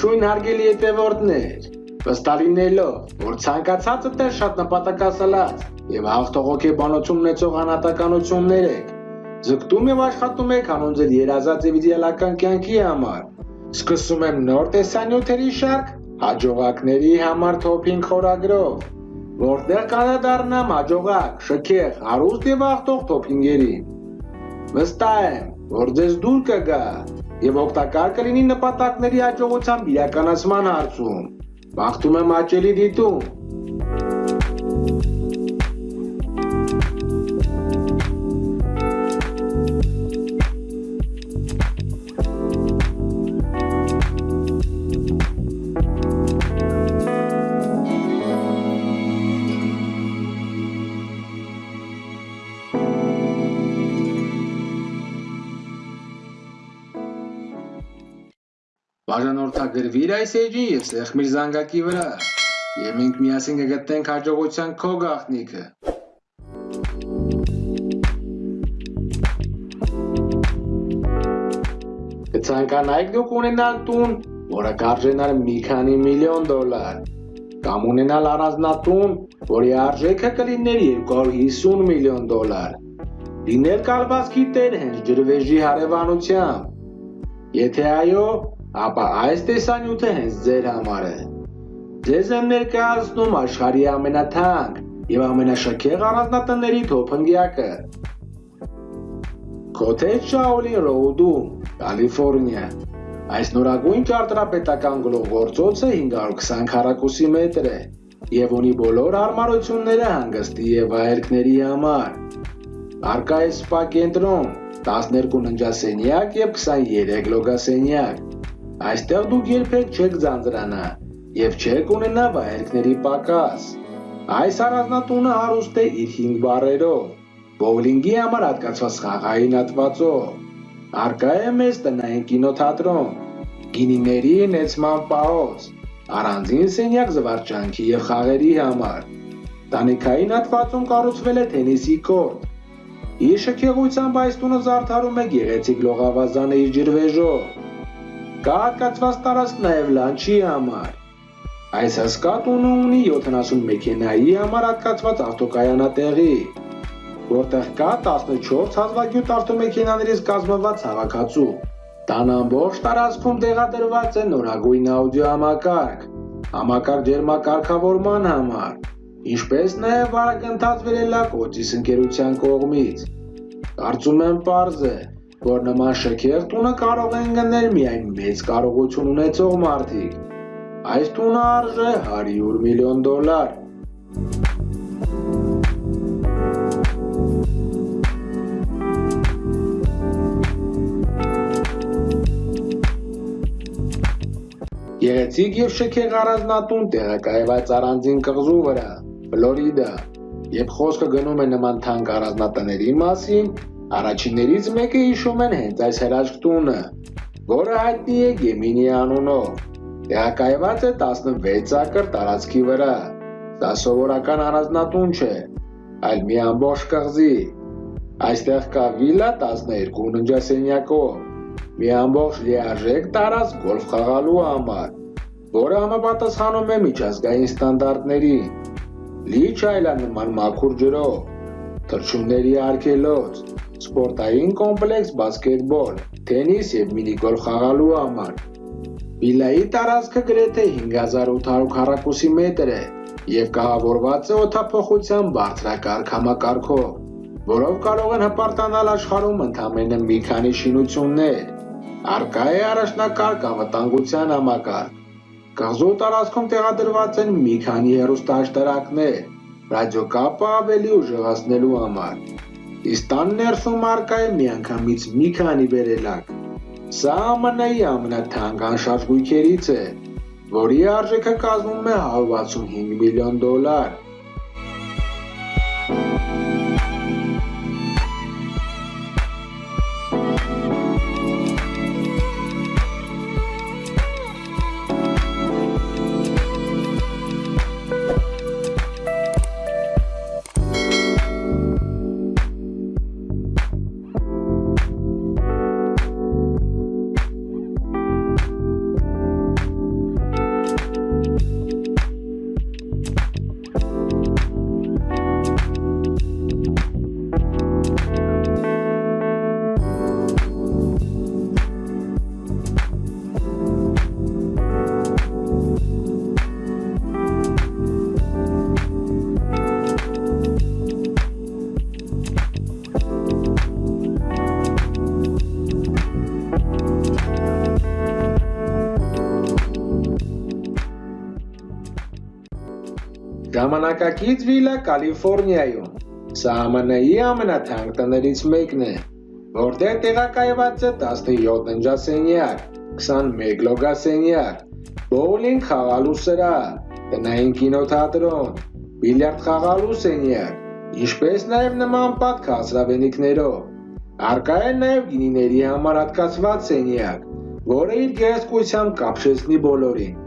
Ողջույն հարգելի հետևորդներ, վստահինելով, որ ցանկացածը տեղ շատ նպատակասլաց եւ հաղթող հոգեբանություն ունեցող անհատականություններ եք, ձգտում եւ աշխատում եք հանուն ձեր երազած եւ իդեալական կյանքի համար։ Սկսում եմ նոր տեսանյութերի շարք հաջողակների համար թոփին խորագրով, որտեղ կանադառնամ հաջողակ, շքեղ, հարուստ եւ հաղթող թոփինգերին։ Վստահ եմ, որ ձեզ դուր կգա եւ օգտակար կլինի նպատակների հաջողության իրականացման հարցում։ Բախտում եմ աճելի դիտում։ Բաժանորդագրվիր այս էջին եւ սեղմիր զանգակի վրա, եւ մենք միասին կգտնենք հաջողության քո գաղտնիքը։ Կցանկանայիք դուք ունենալ տուն, որը կարժենար մի քանի միլիոն դոլար, կամ ունենալ առանձնատուն, որի արժեքը կլիներ 250 միլիոն դոլար։ Լինել կալվածքի տեր հենց ջրվեժի հարևանությամբ։ Եթե այո, ապա այս տեսանյութը հենց ձեր համար է։ Ձեզ եմ ներկայացնում աշխարհի ամենաթանկ եւ ամենաշքեղ առանձնատների թոփնգյակը։ Cottage Shaolin Road-ում, Կալիֆոռնիա։ Այս նորագույն ճարտարապետական գլուխգործոցը 520 քառակուսի մետր է եւ ունի բոլոր հարմարությունները հանգստի եւ վայելքների համար։ Արկա է սպա կենտրոն, 12 ննջասենյակ եւ 23 լոգասենյակ։ Այստեղ դուք երբեք չեք ձանձրանա եւ չեք ունենա վայելքների պակաս։ Այս առանձնատունը հարուստ է իր 5 բարերով, բոուլինգի համար հատկացված խաղային հատվածով։ Արկա է մեծ տնային կինոթատրոն, գինիների նեցման պահոց, առանձին սենյակ զվարճանքի եւ խաղերի համար։ Տանիքային հատվածում կառուցվել է թենիսի կորտ։ Իր շքեղությամբ այս տունը զարդարում է գեղեցիկ լողավազանը իր ջրվեժով։ Կա հատկացված տարածք նաև լանչի համար։ Այս հսկա տունը ունի 70 մեքենայի համար հատկացված ավտոկայանատեղի, որտեղ կա 14 հազվագյուտ ավտոմեքենաներից կազմված հավաքածու։ Տան ամբողջ տարածքում տեղադրված է նորագույն աուդիո համակարգ, ջերմակարգավորման համար, ինչպես նաև վարակընթաց վերելակ օծիս ընկերության կողմից։ Կարծում եմ պարզ է, որ նման շքեղ տունը կարող են գնել միայն մեծ կարողություն ունեցող մարդիկ։ Այս տունը արժե 100 միլիոն դոլար։ Գեղեցիկ եւ շքեղ առանձնատուն տեղակայված առանձին կղզու վրա, Ֆլորիդա, Երբ խոսքը գնում է նման թանկ առանձնատների մասին, Առաջիններից մեկը հիշում են հենց այս հրաշք տունը, որը հայտնի է Գեմինի անունով։ Տեղակայված է 16 ակր տարածքի վրա։ Դա սովորական առանձնատուն չէ, այլ մի ամբողջ կղզի։ Այստեղ կա վիլա 12 ննջասենյակով, մի ամբողջ լիարժեք տարած գոլֆ խաղալու համար, որը համապատասխանում է միջազգային ստանդարտներին։ Լի չայլանման մաքուր ջրով, թռչունների արգելոց, սպորտային կոմպլեքս բասկետբոլ, թենիս եւ մինիգոլֆ խաղալու համար։ Վիլայի տարածքը գրեթե 5800 քառակուսի մետր է եւ կահավորված է օթափողության բարձրակարգ համակարգով, որով կարող են հպարտանալ աշխարհում ընդամենը մի քանի շինություններ։ Արկա է առաջնակարգ անվտանգության համակարգ։ Կղզու տարածքում տեղադրված են մի քանի հեռուստաաշտարակներ, ռադիոկապը ավելի ուժեղացնելու համար։ Իսկ տան ներսում արկա է միանգամից մի քանի վերելակ։ Սա ԱՄՆ-ի ամենաթանկ անշարժ գույքերից է, որի արժեքը կազմում է 165 միլիոն դոլար։ Ժամանակակից վիլա Կալիֆոռնիայում։ Սա ԱՄՆ-ի ամենաթանկ տներից մեկն է, որտեղ տեղակայված է 17 ննջասենյակ, 21 լոգասենյակ, բոուլինգ խաղալու սրահ, տնային կինոթատրոն, բիլիարդ խաղալու սենյակ, ինչպես նաև նման պատ քաղցրավենիքներով։ Արկա է նաև գինիների համար հատկացված սենյակ, որը իր գեղեցկությամբ կապշեցնի բոլորին։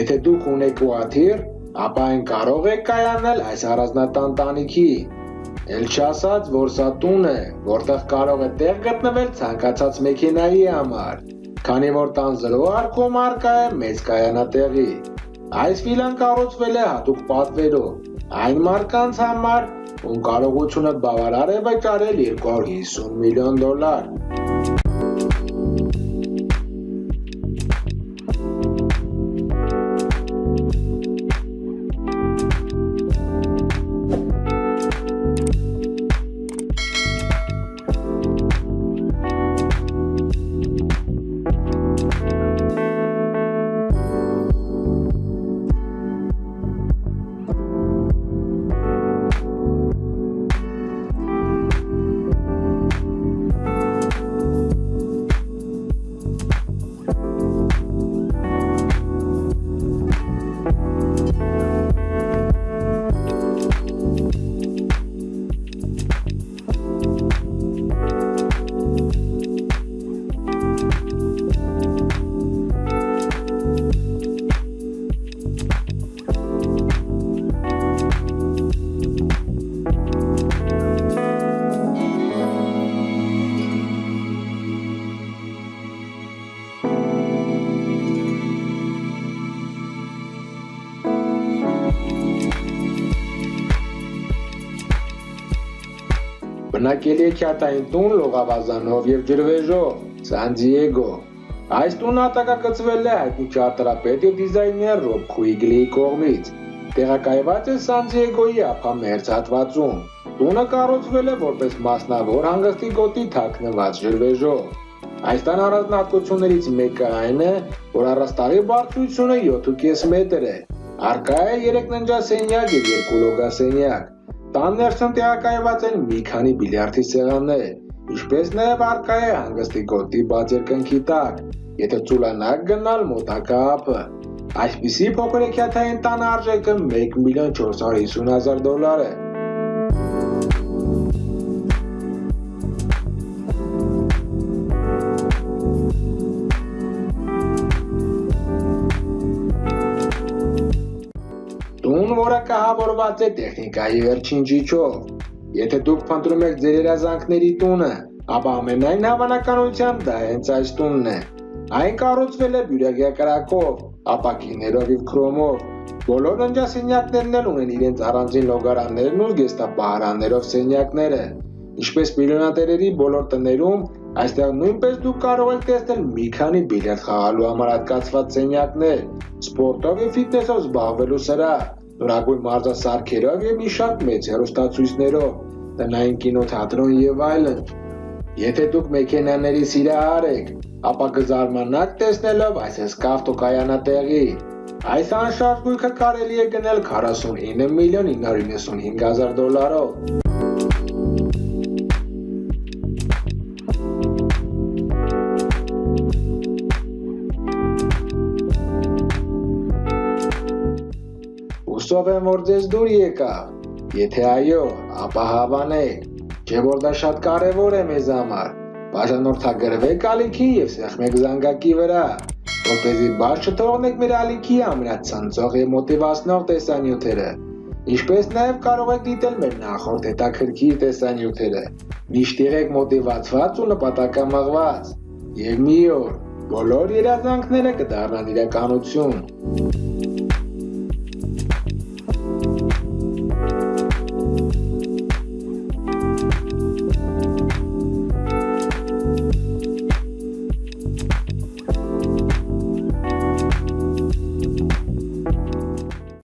Եթե դուք ունեք ուաթիր, ապա այն կարող է կայանալ այս առանձնատան տանիքի։ Էլ չասած, որ սա տուն է, որտեղ կարող է տեղ գտնվել ցանկացած մեքենայի համար, քանի որ տան զրո արկում արկա է մեծ կայանատեղի։ Այս վիլան կառուցվել է հատուկ պատվերով, այն մարկանց համար, ում կարողությունը բավարար է վճարել 250 միլիոն դոլար։ Բնակելի է քյատային տուն լողավազանով եւ ջրվեժով, Սան Դիեգո։ Այս տունը ատակակցվել է հայտնի ճարտարապետ եւ դիզայներ Ռոբ Քուիգլիի կողմից։ Տեղակայված է Սան Դիեգոյի ափամերձ հատվածում։ Տունը կառուցվել է որպես մասնավոր հանգստի գոտի թաքնված ջրվեժով։ Այս տան առանձնահատկություններից մեկը այն է, որ առաստաղի բարձրությունը 7.5 մետր է։ Արկա է 3 ննջասենյակ եւ 2 լոգասենյակ։ Տան ներսում տեղակայված են մի քանի բիլիարդի սեղաններ, ինչպես նաև արկա է հանգստի գոտի բաց երկնքի տակ, եթե ծուլանակ գնալ մոտակա ափը։ Այսպիսի փոքր էքյաթային տան արժեքը 1 միլիոն 450 հազար դոլար է։ կահավորված է տեխնիկայի վերջին ճիճով։ Եթե դուք փնտրում եք ձեր երազանքների տունը, ապա ամենայն հավանականությամբ դա հենց այս տունն է։ Այն կառուցվել է բյուրեղյա կրակով, ապակիներով եւ քրոմով։ Բոլոր ննջասենյակներն էլ ունեն իրենց առանձին լոգարաններն ու զգեստապահարաններով սենյակները։ Ինչպես միլիոնատերերի բոլոր տներում, այստեղ նույնպես դուք կարող եք տեսնել մի քանի բիլիարդ խաղալու համար հատկացված սենյակներ, սպորտով եւ ֆիթնեսով զբաղվելու սրահ, նորագույն մարզասարքերով եւ մի շատ մեծ հեռուստացույցներով, տնային կինոթատրոն եւ այլն։ Եթե դուք մեքենաների սիրահար եք, ապա կզարմանաք տեսնելով այս հսկա ավտոկայանատեղի։ Այս անշարժ գույքը կարելի է գնել 49 միլիոն 995 հազար դոլարով։ Հուսով եմ, որ ձեզ դուր եկավ։ Եթե այո, ապա հավանեք, չէ որ դա շատ կարևոր է մեզ համար։ Բաժանորդագրվեք ալիքին եւ սեղմեք զանգակի վրա, որպեսզի բաց չթողնեք մեր ալիքի ամենացնցող եւ մոտիվացնող տեսանյութերը։ Ինչպես նաև կարող եք դիտել մեր նախորդ հետաքրքիր տեսանյութերը։ Միշտ եղեք մոտիվացված ու նպատակամղված։ Եվ մի օր բոլոր երազանքները կդառնան իրականություն։